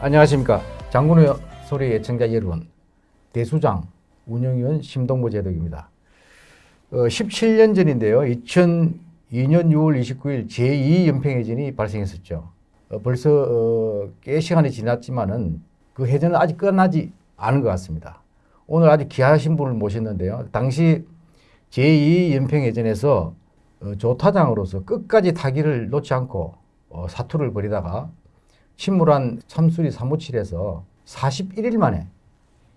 안녕하십니까. 장군의 소리 예청자 여러분. 대수장 운영위원 심동보 제독입니다. 어, 17년 전인데요. 2002년 6월 29일 제2연평해전이 발생했었죠. 어, 벌써 어, 꽤 시간이 지났지만은 그 해전은 아직 끝나지 않은 것 같습니다. 오늘 아주 귀하신 분을 모셨는데요. 당시 제2연평해전에서 어, 조타장으로서 끝까지 타기를 놓지 않고 어, 사투를 벌이다가 침몰한 참수리 357에서 41일 만에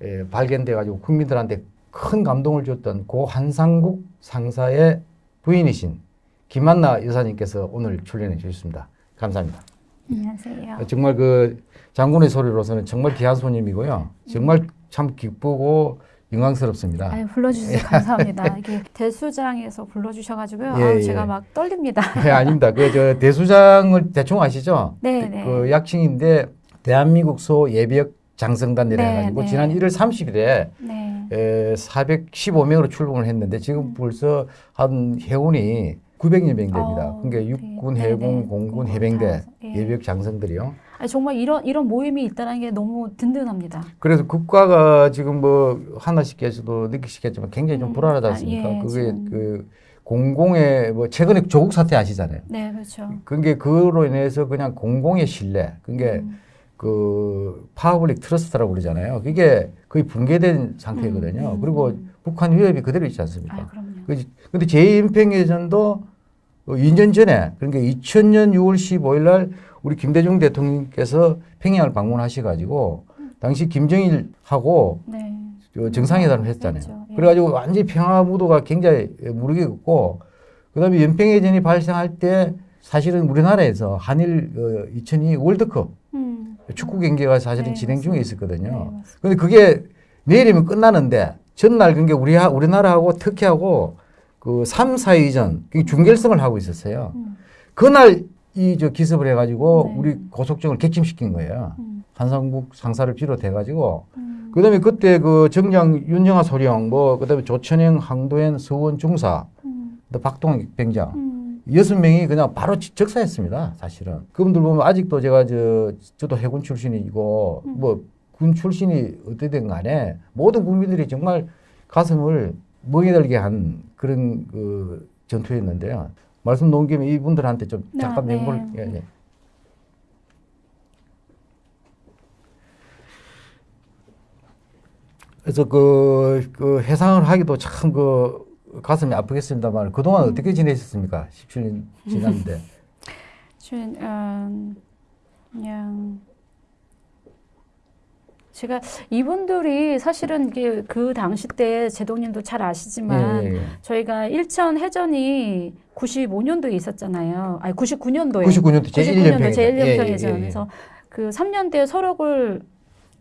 예, 발견돼 가지고 국민들한테 큰 감동을 줬던 고 한상국 상사의 부인이신 김한나 여사님께서 오늘 출연해 주셨습니다. 감사합니다. 안녕하세요. 정말 그 장군의 소리로서는 정말 귀한 손님이고요. 정말 참 기쁘고 영광스럽습니다. 아유, 불러주셔서 감사합니다. 이게 대수장에서 불러주셔가지고요. 예, 아우, 예. 제가 막 떨립니다. 네, 아닙니다. 그 저 대수장을 대충 아시죠? 네, 네. 그 약칭인데 대한민국 소 예비역 장성단이라 네, 해가지고 네. 지난 1월 30일에 네. 에, 415명으로 출범을 했는데 지금 벌써 한 해운이 900여 명 됩니다. 어, 그러니까 네. 육군, 네, 해군, 네. 공군, 공군 해병대, 다, 예. 예비역 장성들이요. 정말 이런 이런 모임이 있다는 게 너무 든든합니다. 그래서 국가가 지금 뭐 하나씩께서도 느끼시겠지만 굉장히 좀 음, 불안하지 아, 않습니까? 예, 그게 지금. 그 공공의 뭐 최근에 조국 사태 아시잖아요. 네, 그렇죠. 그게 그로 인해서 그냥 공공의 신뢰, 그게 음, 그 public trust라고 그러잖아요. 그게 거의 붕괴된 상태거든요. 음, 음, 그리고 음. 북한 위협이 그대로 있지 않습니까? 아, 그럼요. 근데 제2연평해전도 2년 전에 그러니까 2000년 6월 15일 날 우리 김대중 대통령께서 평양을 방문하셔가지고 당시 김정일하고 네. 저 정상회담을 했잖아요. 했죠. 예. 그래가지고 완전히 평화 무도가 굉장히 무르익었고 그다음에 연평해전이 발생할 때 사실은 우리나라에서 한일 어, 2002 월드컵 음. 축구 경기가 사실은 네, 진행 중에. 있었거든요. 네. 근데 그게 내일이면 끝나는데 전날 그게 우리 우리나라하고 터키하고 그 3, 4위전 그 준결승을 하고 있었어요. 음. 그날 이 저 기습을 해가지고 네. 우리 고속정을 객침시킨 거예요. 음. 한상국 상사를 비롯해가지고 음. 그다음에 그때 그 정장 윤영아 소령 뭐 그다음에 조천영 항도현 서원 중사 음. 또 박동원 병장 음. 여섯 명이 그냥 바로 지- 적사했습니다. 사실은 그분들 보면 아직도 제가 저 저도 해군 출신이고 음. 뭐군 출신이 어떻든 간에 모든 국민들이 정말 가슴을 멍해들게 한 그런 그 전투였는데요. 말씀 놓은 김에 이분들한테 좀 네, 잠깐 네. 명부를 예, 예. 그래서 그, 그 해상을 하기도 참 그 가슴이 아프겠습니다만 그동안 어떻게 지내셨습니까? 17년 지났는데. 준, 음, 그냥 제가 이분들이 사실은 이게 그 당시 때 제동님도 잘 아시지만 예, 예, 예. 저희가 일천 해전이 95년도에 있었잖아요. 아니 99년도에. 99년도 제1 99년도 연평해전. 제1 예. 그래서 그 3년대 설옥을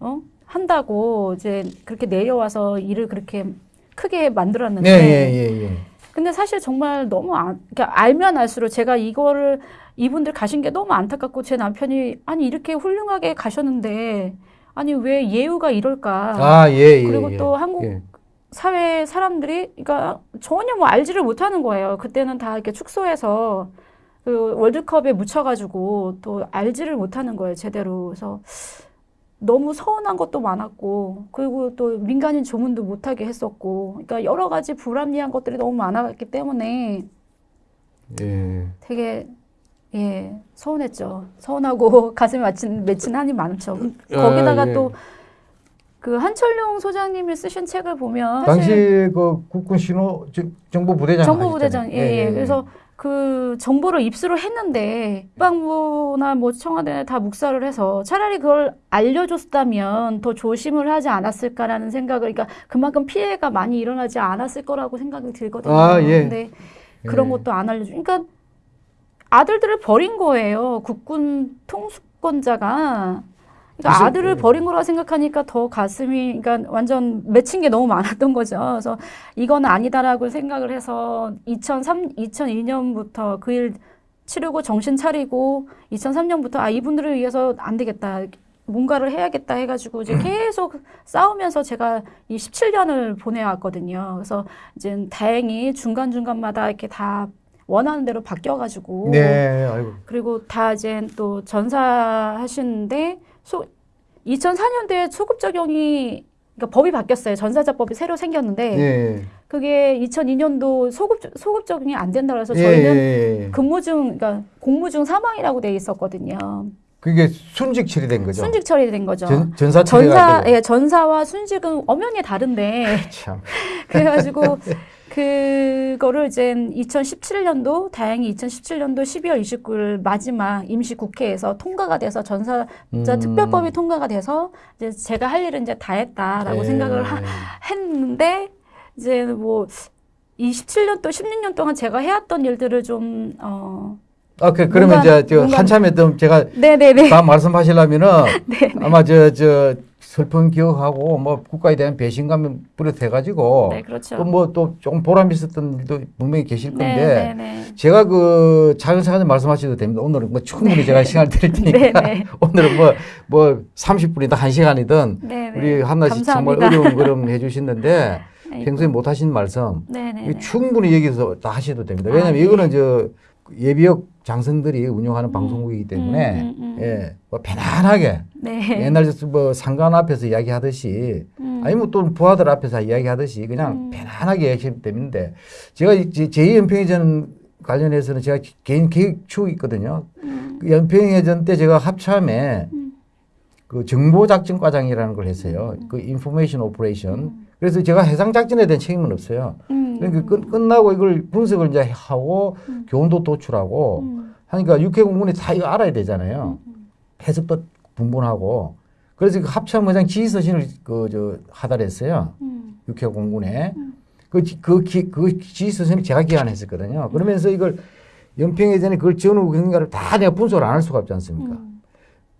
어? 한다고 이제 그렇게 내려와서 일을 그렇게 크게 만들었는데 네, 예, 예, 예. 근데 사실 정말 너무 안, 그러니까 알면 알수록 제가 이거를 이분들 가신 게 너무 안타깝고 제 남편이 아니 이렇게 훌륭하게 가셨는데 아니 왜 예우가 이럴까? 아, 예, 예. 그리고 예. 또 한국 예. 사회 사람들이 그러니까 전혀 뭐 알지를 못하는 거예요. 그때는 다 이렇게 축소해서 그 월드컵에 묻혀가지고 또 알지를 못하는 거예요. 제대로. 그래서 너무 서운한 것도 많았고 그리고 또 민간인 조문도 못하게 했었고 그러니까 여러 가지 불합리한 것들이 너무 많았기 때문에 예. 되게 예 서운했죠. 서운하고 가슴에 맺힌 맺힌 한이 많죠. 아, 거기다가 예. 또그 한철용 소장님이 쓰신 책을 보면 당시 그 국군 신호 저- 정보 부대장 정보 부대장 하셨잖아요. 예, 예. 그래서 그 정보를 입수를 했는데 국방부나 뭐 청와대 다 묵살을 해서 차라리 그걸 알려줬다면 더 조심을 하지 않았을까라는 생각을 그러니까 그만큼 피해가 많이 일어나지 않았을 거라고 생각이 들거든요. 아, 예. 근데 그런 예. 것도 안 알려줘. 그러니까 아들들을 버린 거예요. 국군 통수권자가. 그러니까 아들을 버린 거라 생각하니까 더 가슴이 그러니까 완전 맺힌 게 너무 많았던 거죠. 그래서 이건 아니다라고 생각을 해서 2003 2002년부터 그 일 치르고 정신 차리고 2003년부터 아 이분들을 위해서 안 되겠다. 뭔가를 해야겠다 해가지고 이제 계속 싸우면서 제가 이 17년을 보내왔거든요. 그래서 이제 다행히 중간중간마다 이렇게 다 원하는 대로 바뀌어가지고 네, 아이고. 그리고 다 이제 또 전사하시는데 소, 2004년도에 소급 적용이 그러니까 법이 바뀌었어요. 전사자법이 새로 생겼는데 예. 그게 2002년도 소급 소급 적용이 안 된다 그래서 예, 저희는 예, 예. 근무 중 그러니까 공무 중 사망이라고 돼 있었거든요. 그게 순직 처리된 거죠. 순직 처리된 거죠. 전, 처리가 전사. 예, 전사와 순직은 엄연히 다른데 참. 그래가지고 그거를 이제 2017년도 다행히 2017년도 12월 29일 마지막 임시 국회에서 통과가 돼서 전사자 음. 특별법이 통과가 돼서 이제 제가 할 일은 이제 다 했다라고 예. 생각을 하, 했는데 이제 뭐 27년 또 16년 동안 제가 해왔던 일들을 좀 어. 아, 그, 그러면 뭔가- 저, 저 뭔가- 한참 했던 제가 네네네. 다 말씀하시려면은 네. 아마 저, 저 슬픈 기억하고 뭐 국가에 대한 배신감이 뿌듯해가지고 네, 그렇죠. 또뭐 또 조금 보람 있었던 일도 분명히 계실 건데 네, 네, 네. 제가 그 차근차근 말씀하셔도 됩니다. 오늘은 뭐 충분히 제가 시간을 드릴 테니까 네, 네. 오늘은 뭐, 뭐 30분이든 1시간이든 네, 네. 우리 한나씨 정말 감사합니다. 어려운 걸음 해주시는데 아이고. 평소에 못 하신 말씀 네, 네, 네. 충분히 여기서 다 하셔도 됩니다. 아, 왜냐하면 네. 이거는 저 예비역 장성들이 운영하는 방송국이기 때문에 음, 음, 음. 예, 뭐 편안하게 네. 옛날 뭐 상관 앞에서 이야기하듯이 음. 아니면 또 부하들 앞에서 이야기하듯이 그냥 음. 편안하게 이야기하시면 되는데 제가 이제 제2연평해전 관련해서는 제가 개인 계획 추억이 있거든요. 음. 그 연평해전 때 제가 합참에 음. 그 정보작전과장이라는 걸 했어요. 그 information operation. 그래서 제가 해상 작전에 대한 책임은 없어요. 음. 그러니까 끝, 끝나고 이걸 분석을 이제 하고 음. 교훈도 도출하고 음. 하니까 육해공군이 다 이거 알아야 되잖아요. 음. 해석도 분분하고. 그래서 그 합참의장 지휘서신을 그 저 하달했어요. 음. 육해공군에. 음. 그, 지- 그, 기, 그 지휘서신을 제가 기한했었거든요. 그러면서 이걸 연평해전에 그걸 전후 경과를 다 내가 분석을 안 할 수가 없지 않습니까? 음.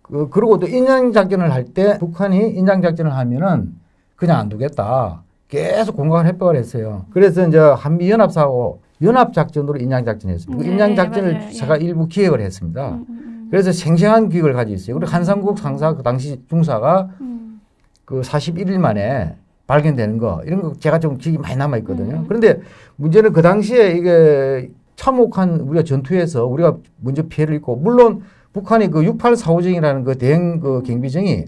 그, 그리고 또 인양작전을 할 때 북한이 인양작전을 하면은 그냥 안 두겠다. 계속 공각을 협박을 했어요. 그래서 이제 한미연합사하고 연합작전으로 인양작전을 했습니다. 그 네, 인양작전을 맞아요. 예. 제가 일부 기획을 했습니다. 음. 음. 그래서 생생한 기획을 가지고 있어요. 그리고 한상국 상사 그 당시 중사가 음. 그 41일 만에 발견되는 거 이런 거 제가 좀 기억이 많이 남아 있거든요. 음. 그런데 문제는 그 당시에 이게 참혹한 우리가 전투에서 우리가 먼저 피해를 입고 물론 북한이 그 6845정이라는 그 대형 그 경비정이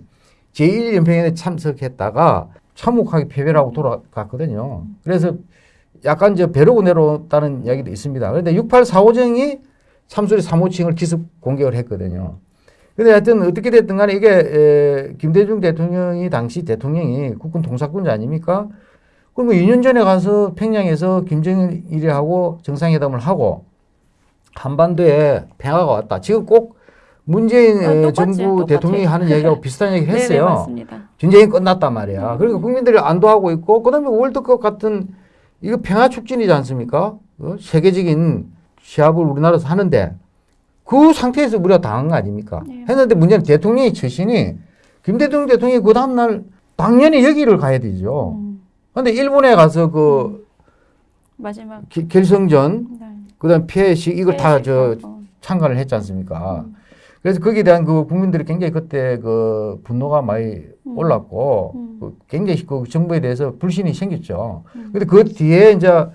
제1연평에 참석했다가 참혹하게 패배를 하고 돌아갔거든요. 그래서 약간 이제 배로고 내려왔다는 이야기도 있습니다. 그런데 6845정이 참수리 3호칭을 기습 공격을 했거든요. 근데 하여튼 어떻게 됐든 간에 이게 에, 김대중 대통령이 당시 대통령이 국군 통사권자 아닙니까? 그럼 뭐 2년 전에 가서 평양에서 김정일이하고 정상회담을 하고 한반도에 평화가 왔다. 지금 꼭 문재인 아, 정부. 대통령이 하는 얘기하고 비슷한 얘기를 네네, 했어요. 맞습니다. 전쟁이 끝났단 말이야. 그러니까 국민들이 안도하고 있고, 그 다음에 월드컵 같은 이거 평화 촉진이지 않습니까? 어? 세계적인 시합을 우리나라에서 하는데 그 상태에서 우리가 당한 거 아닙니까? 네. 했는데 문제는 대통령의 처신이 김대중 대통령이 그 다음날 당연히 여기를 가야 되죠. 음. 근데 일본에 가서 그 마지막 기- 결승전, 네. 그 다음 피해식 이걸 다저 어. 참가를 했지 않습니까? 음. 그래서 거기에 대한 그 국민들이 굉장히 그때 그 분노가 많이 음. 올랐고 음. 그 굉장히 그 정부에 대해서 불신이 생겼죠. 음. 근데 그 뒤에 이제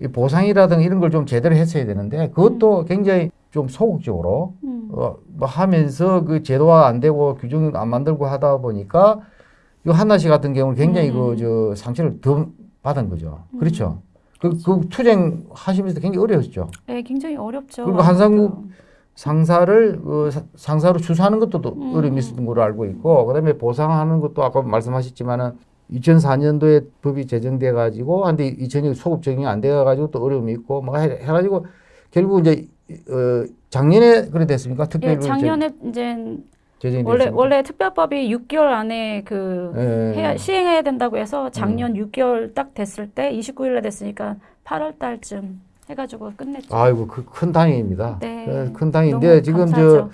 이 보상이라든가 이런 걸 좀 제대로 했어야 되는데 그것도 굉장히 좀 소극적으로 음. 어, 뭐 하면서 그 제도화 안 되고 규정 안 만들고 하다 보니까 이 한나 씨 같은 경우는 굉장히 음. 그저 상처를 더 받은 거죠. 그렇죠. 그, 그 투쟁 하시면서 굉장히 어려웠죠. 네, 굉장히 어렵죠. 그리고 한상국 상사를 어, 사- 상사로 추수하는 것도 또 음. 어려움이 있었던 걸로 알고 있고 그다음에 보상하는 것도 아까 말씀하셨지만은 2004년도에 법이 제정돼 가지고 한데 2000년 소급 적용이 안돼 가지고 또 어려움이 있고 뭐 해, 해 가지고 결국 이제 어, 작년에 그래 됐습니까? 특별히 예, 작년에 이제 제정이 원래 됐습니까? 원래 특별법이 6개월 안에 그 예. 해야, 시행해야 된다고 해서 작년 음. 6개월 딱 됐을 때 29일에 됐으니까 8월 달쯤 해가지고 끝냈죠. 아이고 그큰 다행입니다. 네. 어, 큰 다행인데 너무 지금 감사하죠. 저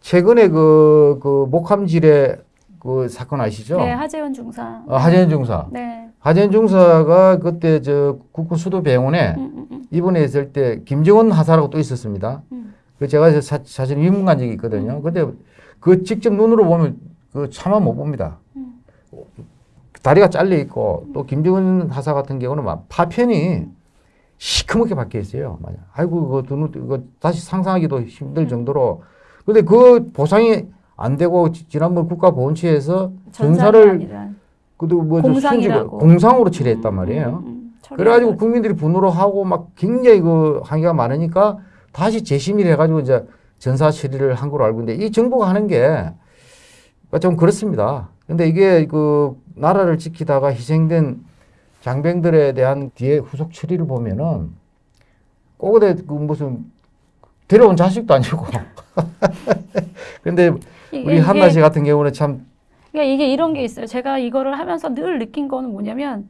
최근에 그, 그 목함질의 그 사건 아시죠? 네, 하재원 중사. 어, 하재현 중사. 네. 하재현 중사가 그때 저 국군 수도병원에 음, 음, 음. 입원했을 때 김정은 하사라고 또 있었습니다. 음. 그 제가 사, 사실 입문 간 적이 있거든요. 근데 그 직접 눈으로 보면 그 차마 못 봅니다. 음. 다리가 잘려 있고 또 김정은 하사 같은 경우는 막 파편이 시커멓게 박혀 있어요. 아이고 그거 눈 그거 다시 상상하기도 힘들 정도로. 근데 그 보상이 안 되고 지- 지난번 국가보훈처에서 전사를 그도 뭐 공상이라고. 공상으로 처리했단 말이에요. 음, 음, 그래가지고. 국민들이 분노를 하고 막 굉장히 그 항의가 많으니까 다시 재심의를 해가지고 이제 전사 처리를 한 걸로 알고 있는데 이 정부가 하는 게 좀 그렇습니다. 근데 이게 그 나라를 지키다가 희생된 장병들에 대한 뒤에 후속 처리를 보면은 꼬그대 그 무슨 데려온 자식도 아니고. 근데 이게- 우리 한나 씨 같은 경우는 참 그러니까 이게 이런 게 있어요. 제가 이거를 하면서 늘 느낀 거는 뭐냐면,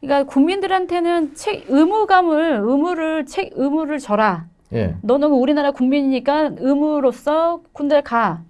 그러니까 국민들한테는 책 의무감을 의무를 책 의무를 져라. 예. 너는 우리나라 국민이니까 의무로서 군대 가.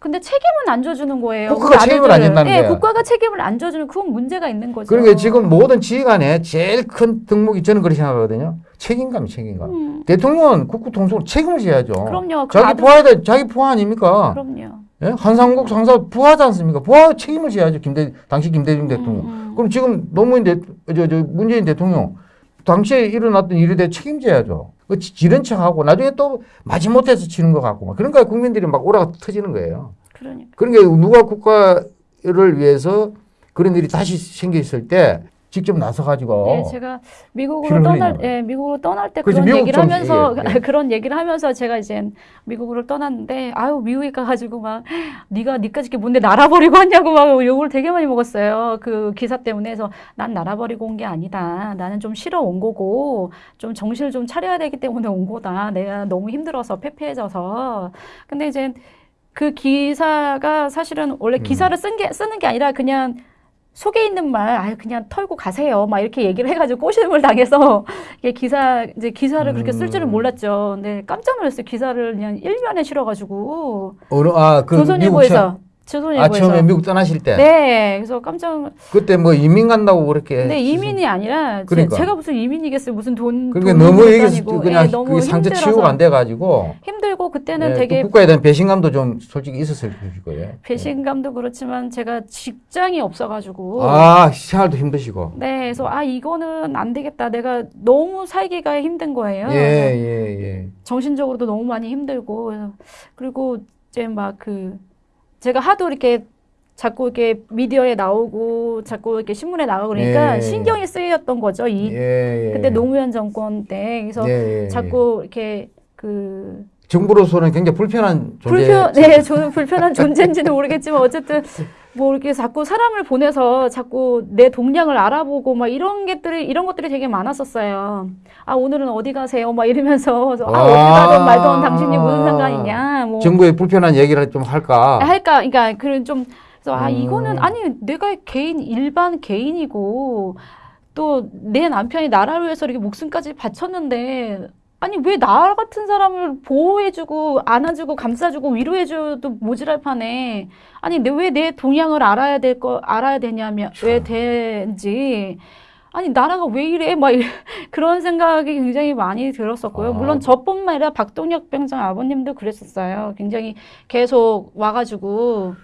근데 책임은 안 져주는 거예요. 국가가 우리 책임을 안. 진다는 예, 거야. 국가가 책임을 안 져주면 그건 문제가 있는 거죠. 그러니까 지금 모든 지휘관에 제일 큰 덕목이 저는 그렇게 생각하거든요. 책임감, 책임감. 음, 대통령은 국구통수로 책임을 져야죠. 그럼요. 그 자기 아들- 부하에 자기 부하 아닙니까? 그럼요. 예? 한상국 상사 부하지 않습니까? 부하 책임을 져야죠. 김대 당시 김대중 대통령. 음, 음. 그럼 지금 노무현 대, 저, 저 문재인 대통령 당시에 일어났던 일에 대해 책임져야죠. 그 지- 지른 척하고 나중에 또 마지못해서 치는 것 같고 막 그러니까 국민들이 막 오라가 터지는 거예요. 그러니까. 그러니까 누가 국가를 위해서 그런 일이 다시 생겨 있을 때 직접 나서 가지고 네, 제가 미국으로 떠날. 예, 미국으로 떠날 때. 그런 미국 얘기를 좀- 하면서 예, 예. 그런 얘기를 하면서 제가 이제 미국으로 떠났는데 아유 미국에 가가지고 막 네가 니까지 게 뭔데 날아버리고 왔냐고 막 욕을 되게 많이 먹었어요. 그 기사 때문에 해서 난 날아버리고 온 게 아니다. 나는 좀 쉬러 온 거고 좀 정신을 좀 차려야 되기 때문에 온 거다. 내가 너무 힘들어서 패패해져서. 근데 이제 그 기사가 사실은 원래 음. 기사를 쓴 게 쓰는 게 아니라 그냥 속에 있는 말, 아유, 그냥 털고 가세요. 막 이렇게 얘기를 해가지고 꼬심을 당해서, 이게 기사, 이제 기사를 그렇게 쓸 줄은 음. 몰랐죠. 근데 깜짝 놀랐어요. 기사를 그냥 일면에 실어가지고. 어느 아 그 조선일보에서. 아 조선일보에서. 처음에 미국 떠나실 때 네. 그래서 깜짝, 그때 뭐 이민 간다고 그렇게 근데 이민이 아니라, 제- 그러니까. 제 가 무슨 이민이겠어요. 무슨 돈. 그러니까 너무 다니고. 그냥 예, 너무 그게 상처. 치유가 안 돼가지고 힘들고, 그때는 예, 되게 또 국가에 대한 배신감도 좀 솔직히 있었을 거예요. 배신감도 그렇지만 제가 직장이 없어가지고. 아 생활도 힘드시고. 네, 그래서 아 이거는 안 되겠다. 내가 너무 살기가 힘든 거예요. 예 예 예. 정신적으로도 너무 많이 힘들고 그리고 이제 막그 제가 하도 이렇게 자꾸 이렇게 미디어에 나오고 자꾸 이렇게 신문에 나가고 그러니까 예. 신경이 쓰였던 거죠. 이 예, 예. 그때 노무현 정권 때 그래서 예, 예, 자꾸 이렇게 그 예. 정부로서는 굉장히 불편한 존재. 불편, 네, 저는 불편한 존재인지는 모르겠지만 어쨌든 뭐 이렇게 자꾸 사람을 보내서 자꾸 내 동향을 알아보고 막 이런 것들이 이런 것들이 되게 많았었어요. 아 오늘은 어디 가세요? 막 이러면서 그래서 아 어디 가든 말든 당신이 무슨 상관이냐? 뭐 정부에 불편한 얘기를 좀 할까. 할까? 그러니까 그런 좀 그래서 아 음. 이거는 아니 내가 개인 일반 개인이고 또 내 남편이 나라를 위해서 이렇게 목숨까지 바쳤는데 아니 왜 나 같은 사람을 보호해주고 안아주고 감싸주고 위로해줘도 모자랄 판에 아니 왜 내 동향을 알아야 될 거 알아야 되냐면 왜 되는지 아니 나라가 왜 이래 막 이- 그런 생각이 굉장히 많이 들었었고요. 아. 물론 저뿐만 아니라 박동혁 병장 아버님도 그랬었어요. 굉장히 계속 와가지고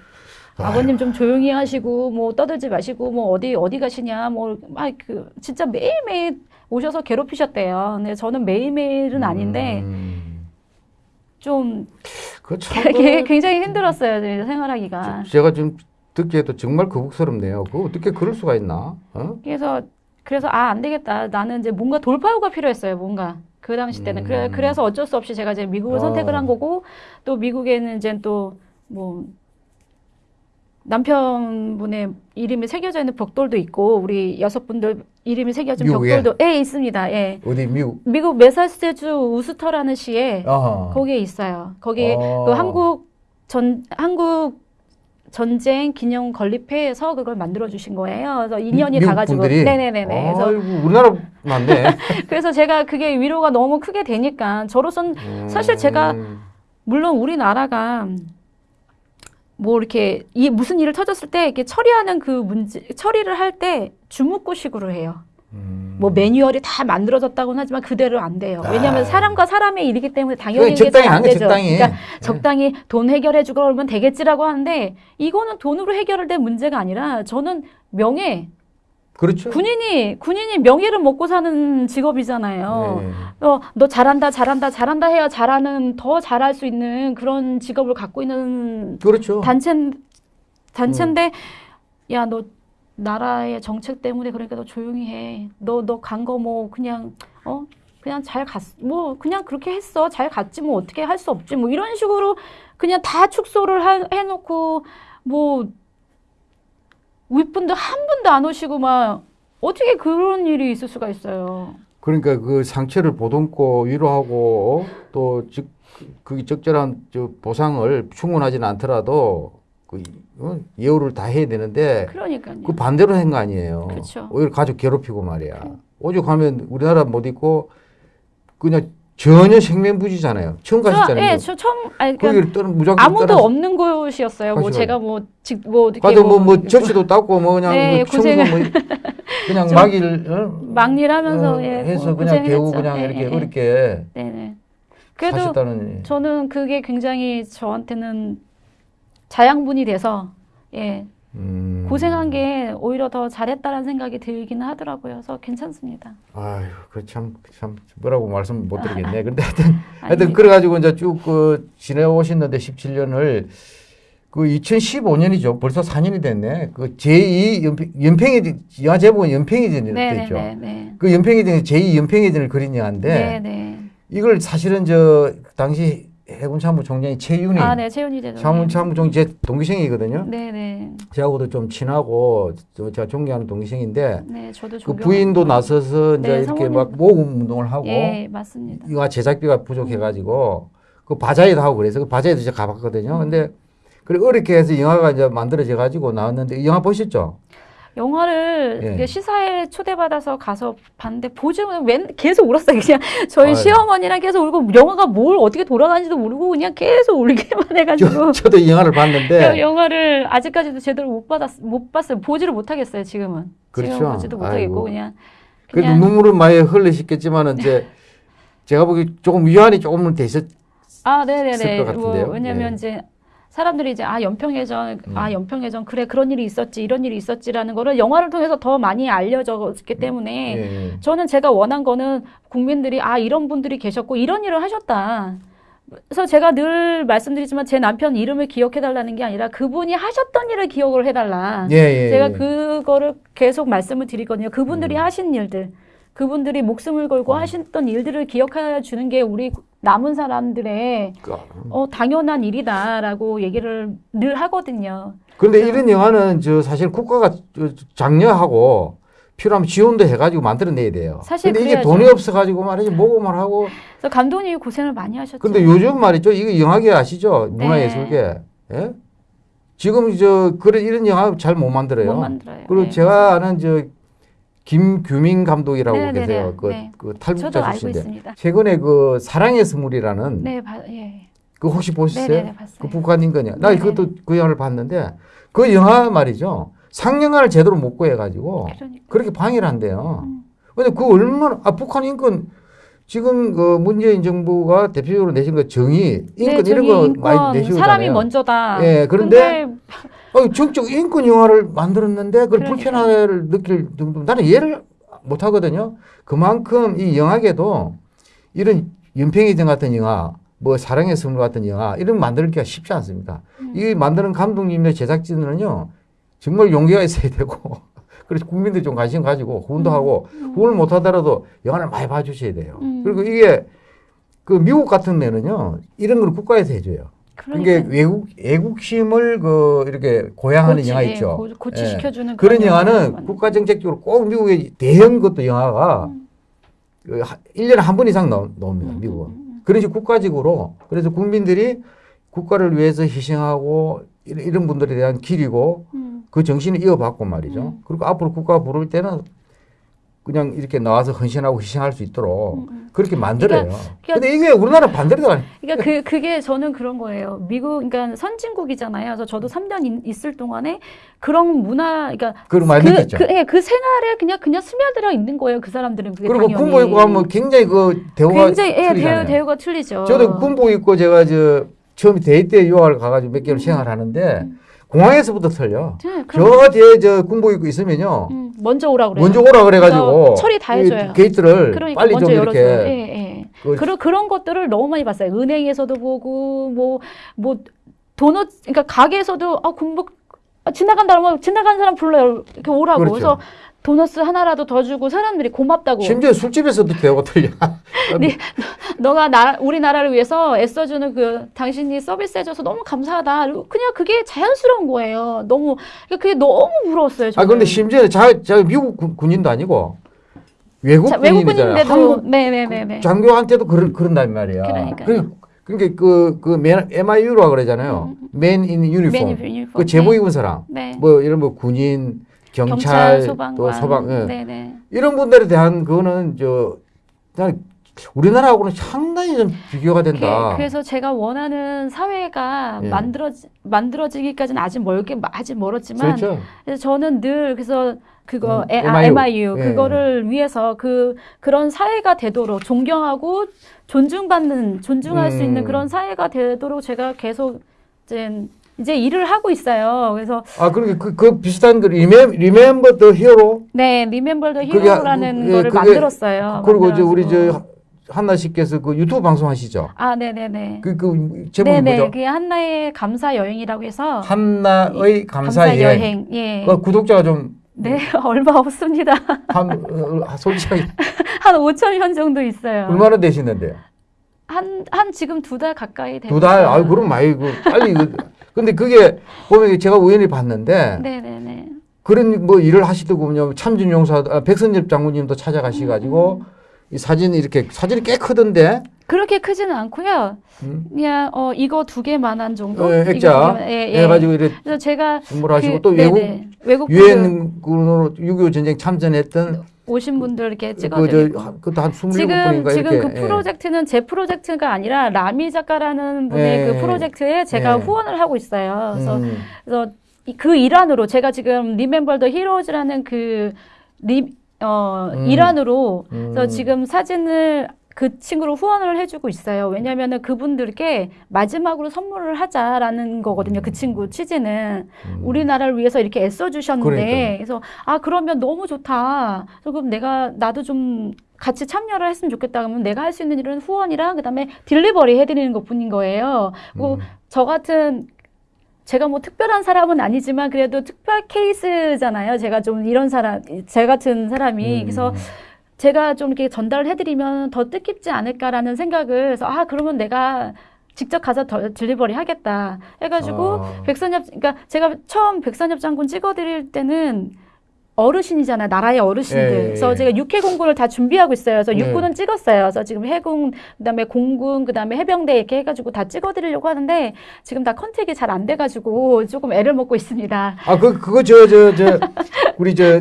아버님 좀 조용히 하시고 뭐 떠들지 마시고 뭐 어디 어디 가시냐 뭐 막 그 진짜 매일매일 오셔서 괴롭히셨대요. 근데 저는 매일매일은 아닌데 음. 좀그 참. 되게 굉장히 힘들었어요. 제 생활하기가. 제가 지금 듣기에도 정말 거북스럽네요. 그 어떻게 그럴 수가 있나? 어? 그래서 그래서 아 안 되겠다. 나는 이제 뭔가 돌파구가 필요했어요. 뭔가 그 당시 때는 그래 음. 그래서 어쩔 수 없이 제가 이제 미국을 어. 선택을 한 거고 또 미국에는 이제 또 뭐 남편분의 이름이 새겨져 있는 벽돌도 있고 우리 여섯 분들 이름이 새겨진 미국에? 벽돌도 예 있습니다. 예. 어디 미국? 미국 메사추세츠 우스터라는 시에 어허. 거기에 있어요. 거기 어. 그 한국 전 한국 전쟁 기념 건립회에서 그걸 만들어 주신 거예요. 그래서 인연이 가 가지고 분들이? 네네네네. 그래서 아이고 우리나라 맞네. 그래서 제가 그게 위로가 너무 크게 되니까 저로선 사실 제가 음. 물론 우리나라가 뭐 이렇게 이 무슨 일을 터졌을 때 이렇게 처리하는 그 문제 처리를 할 때 주묵구식으로 해요. 음. 뭐 매뉴얼이 다 만들어졌다고는 하지만 그대로 안 돼요. 왜냐하면 아. 사람과 사람의 일이기 때문에 당연히 이게 적당히 잘안 하는 게 되죠. 적당히. 그러니까 예. 적당히 돈 해결해주고 그러면 되겠지라고 하는데 이거는 돈으로 해결될 문제가 아니라 저는 명예 그렇죠. 군인이 군인이 명예를 먹고 사는 직업이잖아요. 네. 어, 너 잘한다, 잘한다, 잘한다 해야 잘하는 더 잘할 수 있는 그런 직업을 갖고 있는 그렇죠. 단체 단체인데 야너 나라의 정책 때문에 그러니까 너 조용히 해. 너 너 간 거 뭐 그냥 어 그냥 잘 갔, 뭐 그냥 그렇게 했어. 잘 갔지 뭐 어떻게 할 수 없지 뭐 이런 식으로 그냥 다 축소를 하- 해놓고 뭐 윗분들 한 분도 안 오시고 막 어떻게 그런 일이 있을 수가 있어요. 그러니까 그 상처를 보듬고 위로하고 또 즉, 그 적절한 저 보상을 충분하지는 않더라도 그 어, 예우를 다 해야 되는데 그러니까요. 그 반대로 한 거 아니에요. 그렇죠. 오히려 가족 괴롭히고 말이야. 오죽하면 우리나라 못 있고 그냥 전혀 생면부지잖아요. 처음 저, 가셨잖아요. 예, 저 처음 아니 그러니까 거기를 떠는 무작정 아무도 떠나서 없는 곳이었어요. 뭐. 제가 뭐직뭐 가도 뭐, 뭐 이렇게 접시도 닦고 뭐 그냥 네, 뭐 고생을- 뭐 그냥 좀 막일 어? 막일하면서 어, 예, 해서 고- 그냥 배우. 그냥 예, 이렇게 예, 예. 어렵게 네네. 그래도 하셨다는 저는 그게 굉장히 저한테는 자양분이 돼서 예 음. 고생한 게 오히려 더 잘했다라는 생각이 들기는 하더라고요. 그래서 괜찮습니다. 아유, 그참 참 뭐라고 말씀 못 드리겠네. 근데 하여튼 하여튼 아닙니다. 그래 가지고 이제 쭉그 지내오셨는데 17년을 그 2015년이죠. 벌써 4년이 됐네. 그 제2 연평, 연평해 영화 제목은 연평해전이 됐죠. 그 연평해전이 제2 연평해전을 그린 영화인데 네네. 이걸 사실은 저 당시 해군 참모총장이 최윤희 아, 네, 최윤희 대장. 참모 참모총장 제 동기생이거든요. 네 네. 저하고도 좀 친하고 저 제가 존경하는 동기생인데 네, 저도 그. 부인도 나서서 이제 네, 이렇게 사모님. 막 모금 운동을 하고 예, 맞습니다. 이거 제작비가 부족해가지고 그 바자회도 하고 그래서 그 바자회도 제가 가봤거든요. 근데 그래 어렵게 해서 영화가 이제 만들어져 가지고 나왔는데 이 영화 보셨죠? 영화를 예. 시사회 초대받아서 가서 봤는데 보지만 웬 계속 울었어요. 그냥 저희 아유. 시어머니랑 계속 울고 영화가 뭘 어떻게 돌아가는지도 모르고 그냥 계속 울기만 해가지고 저, 저도 이 영화를 저 봤는데 영화를 아직까지도 제대로 못 받았 못 봤어요. 보지를 못하겠어요. 지금은 그렇죠. 지금 보지도 못하겠고 아이고. 그냥 그래도 그냥 눈물은 많이 흘리셨겠지만은 이제 제가 보기 조금 위안이 조금은 되셨. 아 네네네 것 뭐. 왜냐면 예. 이제 사람들이 이제 아 연평해전 음. 아 연평해전 그래 그런 일이 있었지 이런 일이 있었지라는 거를 영화를 통해서 더 많이 알려졌기 때문에 예, 예. 저는 제가 원한 거는 국민들이 아 이런 분들이 계셨고 이런 일을 하셨다. 그래서 제가 늘 말씀드리지만 제 남편 이름을 기억해 달라는 게 아니라 그분이 하셨던 일을 기억을 해달라. 예, 예, 제가 예. 그거를 계속 말씀을 드리거든요. 그분들이 음. 하신 일들, 그분들이 목숨을 걸고 음. 하셨던 일들을 기억해 주는 게 우리 남은 사람들의 그, 어, 당연한 일이다라고 얘기를 늘 하거든요. 그런데 이런 영화는 저 사실 국가가 저- 장려하고 필요하면 지원도 해가지고 만들어내야 돼요. 사실 근데 이게 그래야죠. 돈이 없어가지고 말이지 모금을 하고. 그래서 감독님이 고생을 많이 하셨죠. 근데 요즘 말이죠. 이거 영화계 아시죠? 문화예술계. 예? 지금 저 그런 이런 영화 잘 못 만들어요. 못 만들어요. 그리고 네, 제가 아는 저 김규민 감독이라고 네, 네, 계세요. 네, 그, 네. 그 탈북자 출신인데. 최근에 그 사랑의 스물이라는 네, 바, 예. 그 혹시 보셨어요? 네네네 봤어요. 그 북한 인권이요. 나 네네네. 그것도 그 영화를 봤는데 그 영화 말이죠. 상영관을 제대로 못 구해가지고 그러니까. 그렇게 방해를 한대요. 음. 근데 그 얼마나 아 북한 인권 지금 그 문재인 정부가 대표적으로 내신 거 정의 인권 네, 이런 정의, 거 인권, 많이 내시고 사람이 먼저다. 예, 그런데 어, 정적 인권 영화를 만들었는데 그걸 그러니까요. 불편함을 느낄 정도 나는 이해를 못 하거든요. 그만큼 이 영화계도 이런 연평이전 같은 영화, 뭐 사랑의 선물 같은 영화 이런 거 만들기가 쉽지 않습니다. 음. 이 만드는 감독님의 제작진은요 정말 용기가 있어야 되고 그래서 국민들이 좀 관심 가지고 후원도 하고 후원을 못 하더라도 영화를 많이 봐주셔야 돼요. 음. 그리고 이게 그 미국 같은 데는요 이런 걸 국가에서 해줘요. 그러니까 이게 외국 애국심을 그 이렇게 고양하는 고치, 영화 예, 있죠. 고, 고치시켜주는 그런 영화를 영화는 국가 정책적으로 꼭 미국의 대형 것도 영화가 음. 그 하- 1년에 한 번 이상 나옵니다. 음, 미국은. 음, 그런 식으로 국가적으로 그래서 국민들이 국가를 위해서 희생하고 이런, 이런 분들에 대한 길이고 음. 그 정신을 이어받고 말이죠. 음. 그리고 앞으로 국가가 부를 때는 그냥 이렇게 나와서 헌신하고 희생할 수 있도록 음, 음. 그렇게 만들어요. 그러니까 근데 이게 우리나라 반대로 가요. 그러니까 그 그게 저는 그런 거예요. 미국 그러니까 선진국이잖아요. 그래서 저도 3년 있을 동안에 그런 문화 그러니까 그걸 많이 그. 그, 예, 그 생활에 그냥 그냥 스며들어 있는 거예요. 그 사람들은 그게 그리고. 군복 입고 하면 굉장히 그 대우가 굉장히 예. 대우 대우가 틀리죠. 저도 군복 입고 제가 저 처음에 대회 때 유학을 가가지고 몇 개월 생활하는데 음. 공항에서부터 틀려. 네, 저 뒤에 저 군복 입고 있으면요. 음. 먼저 오라 그래요. 먼저 오라 그래가지고 처리 다 해줘요. 이 게이트를 그러니까 빨리 좀 열어줘요. 이렇게 예, 예. 그- 그런 그런 것들을 너무 많이 봤어요. 은행에서도 보고 뭐뭐 도넛 그러니까 가게에서도 아 군복 아, 지나간다 그러면 지나간 사람 불러요. 이렇게 오라고. 그렇죠. 그래서 도넛 하나라도 더 주고 사람들이 고맙다고. 심지어 술집에서도 대우가 틀려. 네. 너가 나 우리나라를 위해서 애써주는 그 당신이 서비스 해줘서 너무 감사하다. 그냥 그게 자연스러운 거예요. 너무 그러니까 그게 너무 부러웠어요. 아 저는. 근데 심지어 자, 자 미국 군- 군인도 아니고 외국 자, 군인이잖아요. 한국 네네네네. 장교한테도 그런 그런단 말이야. 그러니까요. 그러니까 그 그 MIU라고 그러잖아요. 맨인 유니폼. 맨 유니폼. 그 제복 입은 사람. 네. 뭐 이런 뭐 군인, 경찰, 경찰, 소방관. 또 소방 예. 이런 분들에 대한 그거는 저 그냥 우리나라하고는 상당히 좀 비교가 된다. 그, 래서 제가 원하는 사회가 예. 만들어지, 만들어지기까지는 아직 멀게 아직 멀었지만 그렇죠. 그래서 저는 늘 그래서 그거 음, 에- 아, MIU. MIU 예. 그거를 위해서 그 그런 사회가 되도록 존경하고 존중받는 존중할 수 있는 음. 그런 사회가 되도록 제가 계속 이제 이제 일을 하고 있어요. 그래서 아 그러게 그, 그 비슷한 그 Remem Remember the Hero 네 Remember the Hero라는 예, 거를 그게- 만들었어요. 그리고 이제 우리. 저 한나 씨께서 그 유튜브 방송 하시죠. 아 네네네. 그 그 제목이 네네 뭐죠? 그게 한나의 감사 여행이라고 해서 한나의 감사 여행. 예. 그 구독자가 좀 네, 얼마 없습니다. 한, 어, 솔직하게 한 5천 명 정도 있어요. 얼마나 되시는데요? 한, 한 지금 두 달 가까이 되고 두 달? 아유, 그럼 많이, 그, 빨리, 그, 근데 그게, 보면 제가 우연히 봤는데, 네네네. 그런 뭐 일을 하시더군요. 보면 참진용사, 아, 백선엽 장군님도 찾아가셔가지고, 음. 이 사진 이렇게, 사진이 꽤 크던데, 그렇게 크지는 않고요. 음? 그냥 어 이거 두 개만한 정도. 어, 이거 액자. 예, 예. 해가지고 이렇게 그래서 제가 선물하시고, 그- 또 외국, 네네. 외국 분들 유엔군으로 6.25 전쟁 참전했던, 오신 분들 이렇게 그, 찍어드리고. 저, 그것도 한 27분인가 지금 지금 이렇게. 그 프로젝트는 제 프로젝트가 아니라 라미 작가라는 분의 예. 그 프로젝트에 제가 예. 후원을 하고 있어요. 예. 그래서 음. 그래서 이- 그 일환으로 제가 지금 리멤버 더 히로즈라는 그 리, 어, 음. 일환으로 그래서 음. 지금 사진을 그 친구로 후원을 해주고 있어요. 왜냐하면은 그분들께 마지막으로 선물을 하자라는 거거든요. 그 친구 취지는 음. 우리나라를 위해서 이렇게 애써 주셨는데. 그래서 아 그러면 너무 좋다. 그럼 내가 나도 좀 같이 참여를 했으면 좋겠다. 그러면 내가 할 수 있는 일은 후원이랑 그다음에 delivery 해드리는 것뿐인 거예요. 뭐 음. 저 같은 제가 뭐 특별한 사람은 아니지만 그래도 특별 케이스잖아요. 제가 좀 이런 사람, 제 같은 사람이. 음. 그래서 제가 좀 이렇게 전달을 해드리면 더 뜻깊지 않을까라는 생각을 해서 아, 그러면 내가 직접 가서 더 delivery 하겠다. 해가지고 아. 백선엽, 그러니까 제가 처음 백선엽 장군 찍어드릴 때는 어르신이잖아요. 나라의 어르신들. 예, 예, 그래서 예. 제가 육해 공군을 다 준비하고 있어요. 그래서 네. 육군은 찍었어요. 그래서 지금 해군, 그다음에 공군, 그다음에 해병대 이렇게 해가지고 다 찍어드리려고 하는데 지금 다 컨택이 잘 안 돼가지고 조금 애를 먹고 있습니다. 아, 그, 그거 저, 저, 저, 우리 저,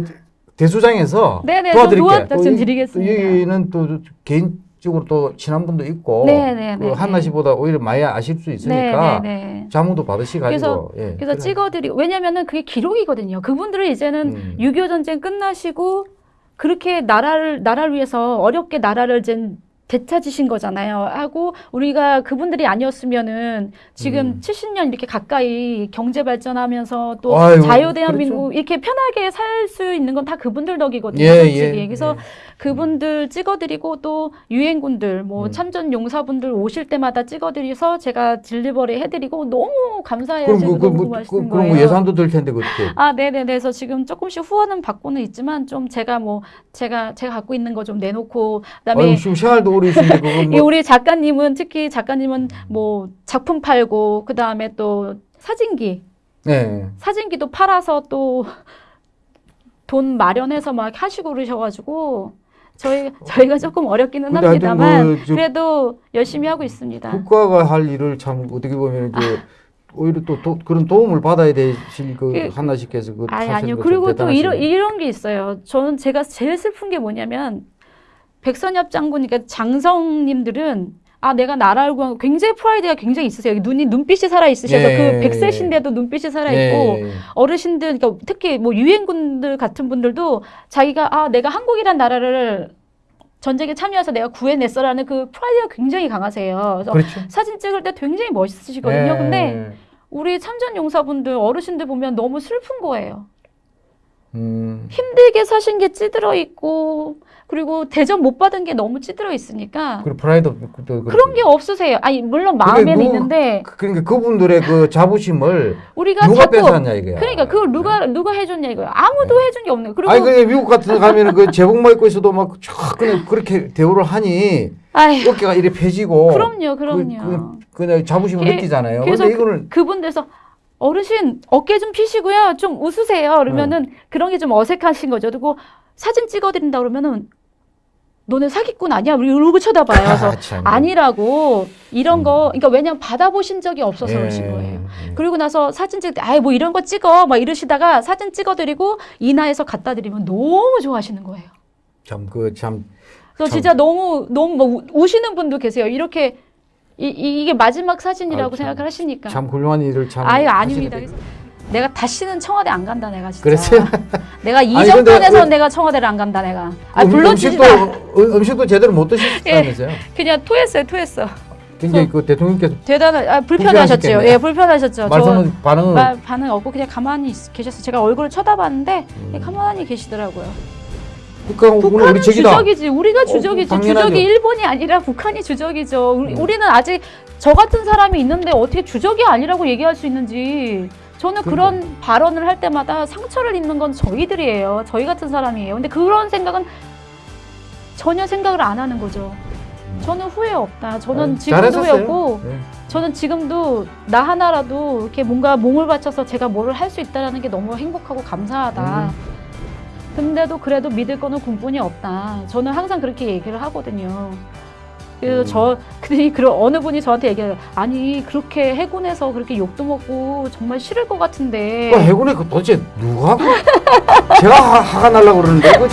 대수장에서 네네, 도와드릴게. 저 도와- 또좀 이- 드리겠습니다. 또 여기는 또 개인적으로 또 친한 분도 있고. 네네네. 그 한나 씨보다 오히려 많이 아실 수 있으니까. 네네네. 자문도 받으시가지고. 예, 그래서 그래. 찍어드리고 왜냐면은 그게 기록이거든요. 그분들은 이제는 음. 6.25 전쟁 끝나시고 그렇게 나라를 나라를 위해서 어렵게 나라를 이제 되찾으신 거잖아요. 하고 우리가 그분들이 아니었으면은 지금 음. 70년 이렇게 가까이 경제 발전하면서 또 아유, 자유 대한민국 이렇게 편하게 살 수 있는 건 다 그분들 덕이거든요. 예, 솔직히. 예, 그래서 예. 그분들 찍어드리고 또 유엔군들 뭐 음. 참전 용사분들 오실 때마다 찍어드려서 제가 딜리버리 해드리고 너무 감사해요. 그럼, 그, 그, 너무 그, 그럼 거예요. 뭐 예산도 들 텐데, 그렇게. 아, 네네네. 그래서 지금 조금씩 후원은 받고는 있지만 좀 제가 뭐 제가 제가 갖고 있는 거 좀 내놓고 그다음에 아유, 지금 생활도 오래 있는데, 그거 이 뭐. 우리 작가님은 특히 작가님은 뭐 작품 팔고 그 다음에 또 사진기 네. 사진기도 팔아서 또 돈 마련해서 막 하시고 그러셔가지고 저희 저희가 조금 어렵기는 하여튼 합니다만 그 저- 그래도 열심히 하고 있습니다. 국가가 할 일을 참 어떻게 보면 이제 오히려 또, 도, 그런 도움을 받아야 되실 그 그- 한나 씨께서 그 아니 아니요. 거 그리고 참또 이런. 이런 게 있어요. 저는 제가 제일 슬픈 게 뭐냐면 백선엽 장군 그러니까 장성님들은 아 내가 나라를 구한 거 굉장히 프라이드가 굉장히 있으세요. 눈이 눈빛이 살아 있으셔서 예. 그 백세신데도 눈빛이 살아 있고 예. 어르신들 그러니까 특히 뭐 유엔군들 같은 분들도 자기가 아 내가 한국이란 나라를 전쟁에 참여해서 내가 구해냈어라는 그 프라이드가 굉장히 강하세요. 그래서 그렇죠. 사진 찍을 때 굉장히 멋있으시거든요. 예. 근데 우리 참전 용사분들 어르신들 보면 너무 슬픈 거예요. 음. 힘들게 사신 게 찌들어 있고 그리고 대접 못 받은 게 너무 찌들어 있으니까 그리고 프라이드 또 그런 게 없으세요. 아니 물론 마음에는 있는데 그러니까 그분들의 그 자부심을 우리가 누가 자꾸 뺏어왔냐 이거야. 그러니까 그걸 누가 누가 해줬냐 이거야. 아무도 해준 게 없는. 그리고 아니 근데 미국 같은 데 가면은 그 제복만 입고 있어도 막쫙 그냥 그렇게 대우를 하니 아휴, 어깨가 이래 펴지고 그럼요, 그럼요. 그, 그, 자부심을 그- 느끼잖아요. 그래서 이거는 그분들서 어르신 어깨 좀 피시고요. 좀 웃으세요. 그러면은 그런 게 좀 어색하신 거죠. 그리고 사진 찍어드린다 그러면은 너네 사기꾼 아니야? 이러고 쳐다봐요. 그래서 아, 참. 아니라고 이런 음. 거 그러니까 왜냐면 받아보신 적이 없어서 예, 그러신 거예요. 예. 그리고 나서 사진 때 아이 뭐 이런 거 찍어 막 이러시다가 사진 찍어드리고 인화해서 갖다 드리면 너무 좋아하시는 거예요. 참, 그, 참. 그래서 참. 진짜 너무 너무 뭐 우- 우시는 분도 계세요. 이렇게 이, 이- 이게 마지막 사진이라고 아유, 참. 생각을 하시니까. 참 훌륭한 일을 참. 아유 아닙니다. 내가 다시는 청와대 안 간다 내가 진짜. 그랬어요? 내가 이 아니, 정권에서 근데 그- 내가 청와대를 안 간다 내가. 아 음, 불러주지 음식도, 마. 음, 음식도 제대로 못 드셨다면서요? 그냥 토했어요 토했어. 굉장히 그 대통령께서 대단한 아, 불편하셨죠. 불편하셨겠네. 예 불편하셨죠. 말씀은 반응은 말, 반응 없고 그냥 가만히 있- 계셨어요. 제가 얼굴을 쳐다봤는데 음. 가만히 계시더라고요. 북한 북한은 우리. 주적이지. 우리가 주적이지. 당연하죠. 주적이 일본이 아니라 북한이 주적이죠. 우리, 음. 우리는 아직 저 같은 사람이 있는데 어떻게 주적이 아니라고 얘기할 수 있는지. 저는 그런 발언을 할 때마다 상처를 입는 건 저희들이에요. 저희 같은 사람이에요. 근데 그런 생각은 전혀 생각을 안 하는 거죠. 저는 후회 없다. 저는 아유, 지금도 후회 잘하셨어요. 없고 네. 저는 지금도 나 하나라도 이렇게 뭔가 몸을 바쳐서 제가 뭐를 할수 있다라는 게 너무 행복하고 감사하다. 음. 근데도 그래도 믿을 거는 군뿐이 없다. 저는 항상 그렇게 얘기를 하거든요. 그래서 음. 저 근데 그 어느 분이 저한테 얘기해요. 아니 그렇게 해군에서 그렇게 욕도 먹고 정말 싫을 것 같은데. 그 해군에 그 도대체 누가 그 제가 화- 화가 날라고 그러는데 그